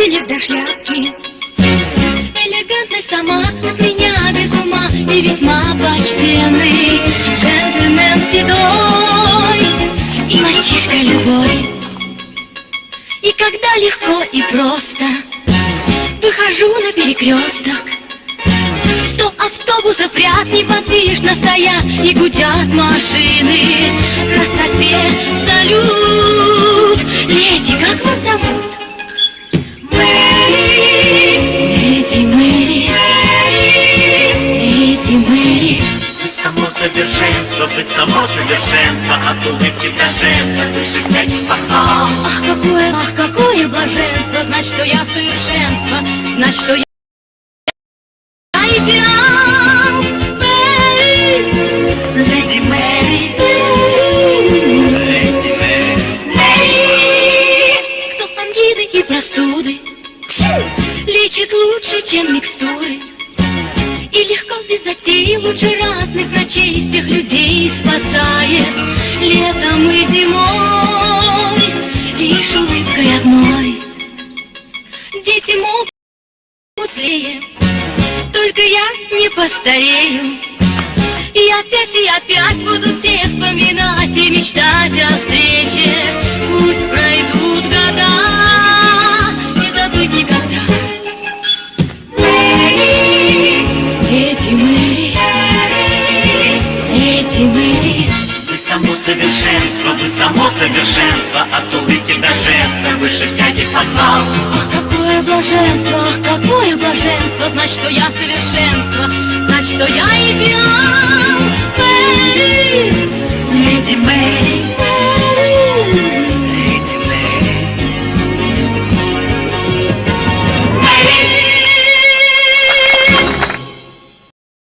туфелек до шляпки. Сама от меня без ума И весьма почтенный джентльмен седой И мальчишка любой. И когда легко и просто Выхожу на перекресток Сто автобусов ряд неподвижно стоят И гудят машины совершенство, вы само совершенство От улыбки до жеста, выше всяких похвал. Ах, какое, ах, какое блаженство Знать, что я совершенство Знать, что я идеал. Мэри Леди Мэри, Леди Мэри Кто ангины и простуды Лечит лучше, чем микстуры без затей Лучше разных врачей Всех людей спасает. Летом и зимой Лишь улыбкой одной. Дети могут злее Только я не постарею. И опять, и опять будут все вспоминать и мечтать о встрече само совершенство, вы само совершенство От улыбки до жеста, выше всяких похвал Ах, какое блаженство, ах, какое блаженство Знать, что я совершенство, знать, что я идеал